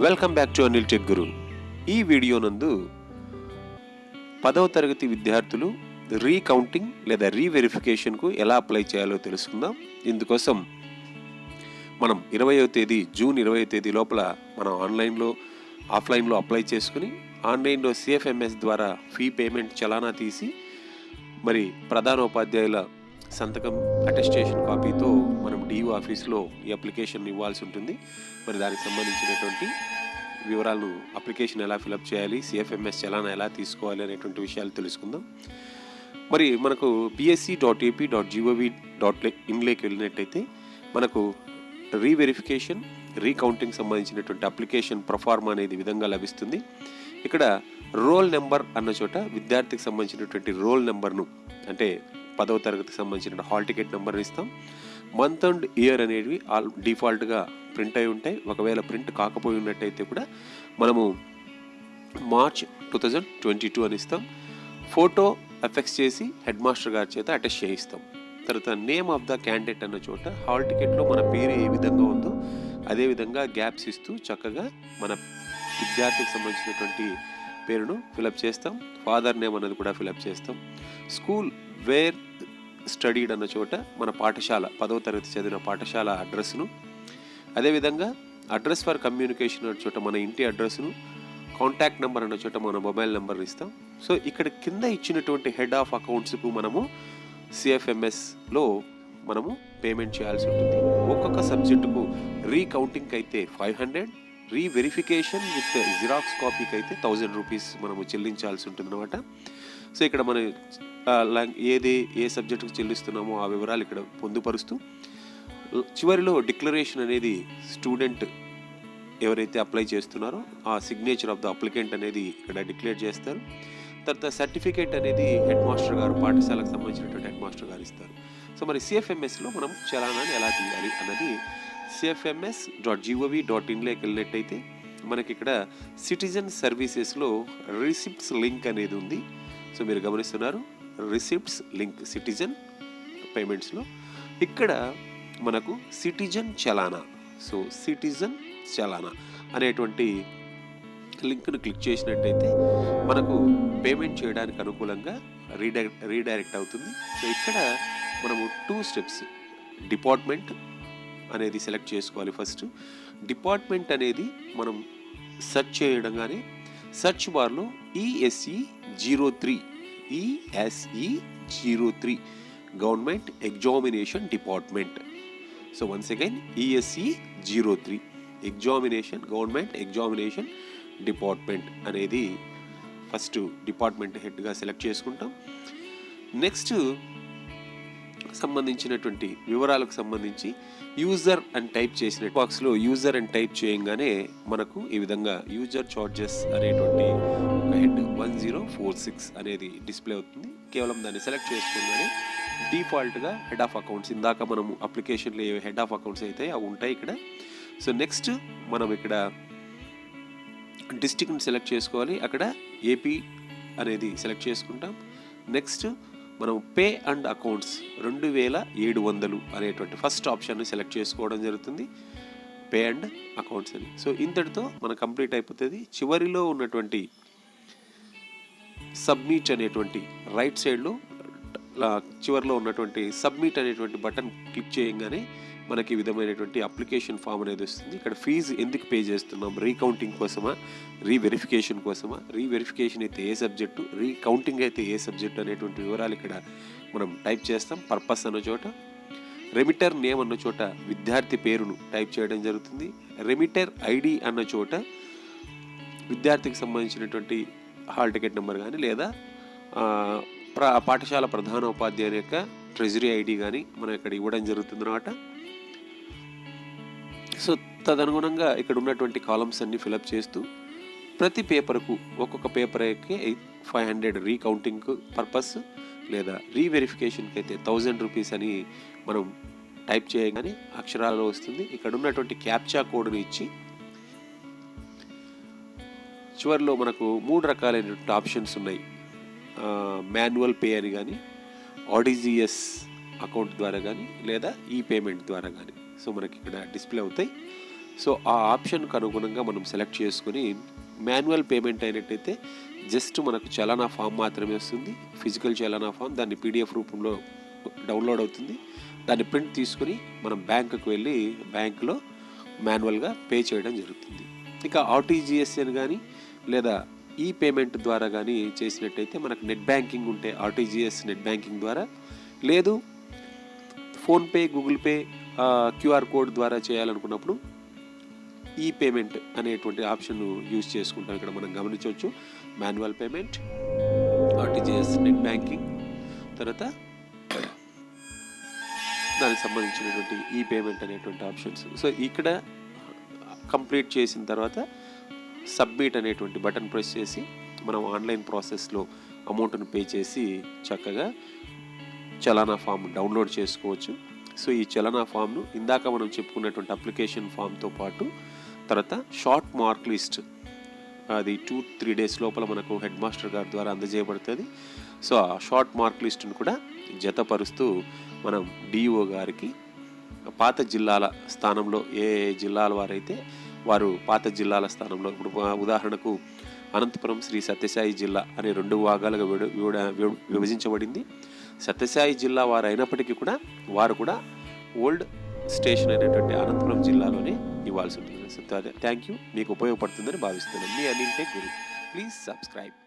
Welcome back to Anil tech Guru ఈ video నందు పదవ తరగతి విద్యార్థులు రీకౌంటింగ్ లేదా రీవెరిఫికేషన్కు ఎలా అప్లై చేయాలో తెలుసుకుందాం. ఇందుకోసం మనం ఇరవయో తేదీ జూన్ ఇరవయో తేదీ లోపల మనం ఆన్లైన్లో ఆఫ్లైన్లో అప్లై చేసుకుని ఆన్లైన్లో సిఎఫ్ఎంఎస్ ద్వారా ఫీ పేమెంట్ చలానా తీసి మరి ప్రధానోపాధ్యాయుల సంతకం అటెస్టేషన్ కాపీతో మనం డిఓ ఆఫీస్లో ఈ అప్లికేషన్ ఇవ్వాల్సి ఉంటుంది. మరి దానికి సంబంధించినటువంటి వివరాలను అప్లికేషన్ ఎలా ఫిలప్ చేయాలి సిఎఫ్ఎంఎస్ చలానా ఎలా తీసుకోవాలి అనేటువంటి విషయాలు తెలుసుకుందాం. మరి మనకు BSE dot AP dot gov dot ఇన్లేకి వెళ్ళినట్టయితే మనకు రీవెరిఫికేషన్ రీకౌంటింగ్ సంబంధించినటువంటి అప్లికేషన్ ప్రొఫార్మ్ అనేది విధంగా లభిస్తుంది. ఇక్కడ రోల్ నెంబర్ అన్న చోట విద్యార్థికి సంబంధించినటువంటి రోల్ నెంబర్ను అంటే పదవ తరగతికి సంబంధించిన హాల్ టికెట్ నెంబర్ ఇస్తాం. మంత్ అండ్ ఇయర్ అనేవి ఆల్ డిఫాల్ట్గా ప్రింట్ అయి ఉంటాయి. ఒకవేళ ప్రింట్ కాకపోయి ఉన్నట్టయితే కూడా మనము March two thousand twenty two అని ఇస్తాం. ఫోటో ఎఫెక్స్ చేసి హెడ్ మాస్టర్ గారి చేత అటెస్ట్ చేయిస్తాం. తర్వాత నేమ్ ఆఫ్ ద క్యాండిడేట్ అన్న చోట హాల్ టికెట్లో మన పేరు ఏ విధంగా ఉందో అదే విధంగా గ్యాప్స్ ఇస్తూ చక్కగా మన విద్యార్థికి సంబంధించినటువంటి పేరును ఫిలప్ చేస్తాం. ఫాదర్ నేమ్ అనేది కూడా ఫిలప్ చేస్తాం. స్కూల్ వేర్ స్టడీడ్ అన్న చోట మన పాఠశాల పదవ తరగతి చదివిన పాఠశాల అడ్రస్ను అదేవిధంగా అడ్రస్ ఫర్ కమ్యూనికేషన్ అన్న చోట మన ఇంటి అడ్రస్ను కాంటాక్ట్ నెంబర్ అన్న చోట మన మొబైల్ నెంబర్ ఇస్తాం. సో ఇక్కడ కింద ఇచ్చినటువంటి హెడ్ ఆఫ్ అకౌంట్స్కు మనము సిఎఫ్ఎంఎస్లో మనము పేమెంట్ చేయాల్సి ఉంటుంది. ఒక్కొక్క సబ్జెక్టుకు రీకౌంటింగ్ అయితే five hundred reverification with xerox కాపీకి అయితే థౌజండ్ రూపీస్ మనము చెల్లించాల్సి ఉంటుందన్నమాట. సో ఇక్కడ మన ఏది ఏ సబ్జెక్టుకు చెల్లిస్తున్నామో ఆ వివరాలు ఇక్కడ పొందుపరుస్తూ చివరిలో డిక్లరేషన్ అనేది స్టూడెంట్ ఎవరైతే అప్లై చేస్తున్నారో ఆ సిగ్నేచర్ ఆఫ్ ద అప్లికెంట్ అనేది ఇక్కడ డిక్లేర్ చేస్తారు. తర్వాత సర్టిఫికేట్ అనేది హెడ్ మాస్టర్ గారు పాఠశాలకు సంబంధించినటువంటి హెడ్ మాస్టర్ గారు ఇస్తారు. సో మరి సిఎఫ్ఎంఎస్లో మనం చలానాన్ని ఎలా తీయాలి అన్నది సిఎఫ్ఎంఎస్ డాట్ జీఓవి డాట్ ఇన్లోకి వెళ్ళినట్టయితే మనకి ఇక్కడ సిటిజన్ సర్వీసెస్లో రిసిప్ట్స్ లింక్ అనేది ఉంది. సో మీరు గమనిస్తున్నారు రిసిప్ట్స్ లింక్ సిటిజన్ పేమెంట్స్లో ఇక్కడ మనకు citizen challan so citizen challan అనేటువంటి లింక్ను క్లిక్ చేసినట్టయితే మనకు పేమెంట్ చేయడానికి అనుకూలంగా రీడైరెక్ట్ రీడైరెక్ట్ అవుతుంది. సో ఇక్కడ మనము టూ స్టెప్స్ డిపార్ట్మెంట్ అనేది సెలెక్ట్ చేసుకోవాలి ఫస్ట్. డిపార్ట్మెంట్ అనేది మనం సెర్చ్ చేయడంగానే సెర్చ్ బార్లో ESE zero three ESE zero three government examination department. So once again ESE zero three examination government examination department అనేది ఫస్ట్ డిపార్ట్మెంట్ హెడ్గా సెలెక్ట్ చేసుకుంటాం. నెక్స్ట్ సంబంధించినటువంటి వివరాలకు సంబంధించి యూజర్ అని టైప్ చేసిన బాక్స్లో యూజర్ అని టైప్ చేయగానే మనకు ఈ విధంగా యూజర్ చార్జెస్ అనేటువంటి ఒక head one zero four six అనేది డిస్ప్లే అవుతుంది. కేవలం దాన్ని సెలెక్ట్ చేసుకోగానే డిఫాల్ట్గా హెడ్ ఆఫ్ అకౌంట్స్ ఇందాక మనము అప్లికేషన్లో ఏ హెడ్ ఆఫ్ అకౌంట్స్ అయితే అవి ఉంటాయి ఇక్కడ. సో నెక్స్ట్ మనం ఇక్కడ డిస్టిక్ని సెలెక్ట్ చేసుకోవాలి. అక్కడ ఏపీ అనేది సెలెక్ట్ చేసుకుంటాం. నెక్స్ట్ మనం పే అండ్ అకౌంట్స్ రెండు వేల ఏడు వందలు అనేటువంటి ఫస్ట్ ఆప్షన్ని సెలెక్ట్ చేసుకోవడం జరుగుతుంది. పే అండ్ అకౌంట్స్ అని. సో ఇంతటితో మన కంప్లీట్ అయిపోతుంది. చివరిలో ఉన్నటువంటి సబ్మిట్ అనేటువంటి రైట్ సైడ్లో చివరిలో ఉన్నటువంటి సబ్మిట్ అనేటువంటి బటన్ క్లిక్ చేయగానే మనకి విధమైనటువంటి అప్లికేషన్ ఫామ్ అనేది వస్తుంది. ఇక్కడ ఫీజు ఎందుకు పే చేస్తున్నాం? రీకౌంటింగ్ కోసమా? రీవెరిఫికేషన్ కోసమా? రీవెరిఫికేషన్ అయితే ఏ సబ్జెక్టు? రీకౌంటింగ్ అయితే ఏ సబ్జెక్టు అనేటువంటి వివరాలు ఇక్కడ మనం టైప్ చేస్తాం. పర్పస్ అన్న చోట రెమిటర్ నేమ్ అన్న చోట విద్యార్థి పేరును టైప్ చేయడం జరుగుతుంది. రెమిటర్ ఐడి అన్న చోట విద్యార్థికి సంబంధించినటువంటి హాల్ టికెట్ నెంబర్ కానీ లేదా పాఠశాల ప్రధాన ఉపాధ్యాయుని యొక్క ట్రెజరీ ఐడి కానీ మనం ఇక్కడ ఇవ్వడం జరుగుతుంది అనమాట సో తదనుగుణంగా ఇక్కడ ఉన్నటువంటి కాలమ్స్ అన్ని ఫిలప్ చేస్తూ ప్రతి పేపర్కు ఒక్కొక్క పేపర్కి ఫైవ్ హండ్రెడ్ రీకౌంటింగ్ పర్పస్ లేదా రీవెరిఫికేషన్కి అయితే థౌజండ్ రూపీస్ అని మనం టైప్ చేయగానే అక్షరాలలో వస్తుంది. ఇక్కడ ఉన్నటువంటి క్యాప్చా కోడ్ని ఇచ్చి చివరిలో మనకు మూడు రకాలైనటువంటి ఆప్షన్స్ ఉన్నాయి. మాన్యువల్ పే అని కానీ ఆడిజిఎస్ అకౌంట్ ద్వారా కానీ లేదా ఈ పేమెంట్ ద్వారా కానీ సో మనకి ఇక్కడ డిస్ప్లే అవుతాయి. సో ఆ ఆప్షన్కు అనుగుణంగా మనం సెలెక్ట్ చేసుకుని మాన్యువల్ పేమెంట్ అయినట్టయితే జస్ట్ మనకు చలానా ఫామ్ మాత్రమే వస్తుంది. ఫిజికల్ చలానా ఫామ్ దాన్ని పీడిఎఫ్ రూపంలో డౌన్లోడ్ అవుతుంది. దాన్ని ప్రింట్ తీసుకుని మనం బ్యాంకుకు వెళ్ళి బ్యాంకులో మాన్యువల్గా పే చేయడం జరుగుతుంది. ఇక ఆర్టీజీఎస్ అని కానీ లేదా ఈ పేమెంట్ ద్వారా కానీ చేసినట్టయితే మనకు నెట్ బ్యాంకింగ్ ఉంటే ఆర్టీజీఎస్ నెట్ బ్యాంకింగ్ ద్వారా. లేదు PhonePe Google Pay QR code ద్వారా చేయాలనుకున్నప్పుడు ఈ పేమెంట్ అనేటువంటి ఆప్షన్ యూజ్ చేసుకుంటాం. ఇక్కడ మనం గమనించవచ్చు. Manual payment RTGS net banking తర్వాత దానికి సంబంధించినటువంటి ఈ పేమెంట్ అనేటువంటి ఆప్షన్స్. సో ఇక్కడ కంప్లీట్ చేసిన తర్వాత సబ్మిట్ అనేటువంటి బటన్ ప్రెస్ చేసి మనం ఆన్లైన్ ప్రాసెస్లో అమౌంట్ను పే చేసి చక్కగా చలానా ఫామ్ డౌన్లోడ్ చేసుకోవచ్చు. సో ఈ చలనా ఫామ్ను ఇందాక మనం చెప్పుకున్నటువంటి అప్లికేషన్ ఫామ్తో పాటు తర్వాత షార్ట్ మార్క్ లిస్ట్ అది టూ త్రీ డేస్ లోపల మనకు హెడ్ మాస్టర్ గారి ద్వారా అందజేయబడుతుంది. సో ఆ షార్ట్ మార్క్ లిస్ట్ను కూడా జతపరుస్తూ మనం డిఓ గారికి పాత జిల్లాల స్థానంలో ఏ ఏ జిల్లాల వారైతే వారు పాత జిల్లాల స్థానంలో. ఇప్పుడు ఉదాహరణకు అనంతపురం శ్రీ సత్యసాయి జిల్లా అనే రెండు భాగాలుగా విడ విభజించబడింది. సత్యసాయి జిల్లా వారు అయినప్పటికీ కూడా వారు కూడా ఓల్డ్ స్టేషన్ అనేటువంటి అనంతపురం జిల్లాలోనే ఇవ్వాల్సి ఉంటుంది. Thank you. మీకు ఉపయోగపడుతుందని భావిస్తున్నాను. మీ Anil tech Guru. Please subscribe.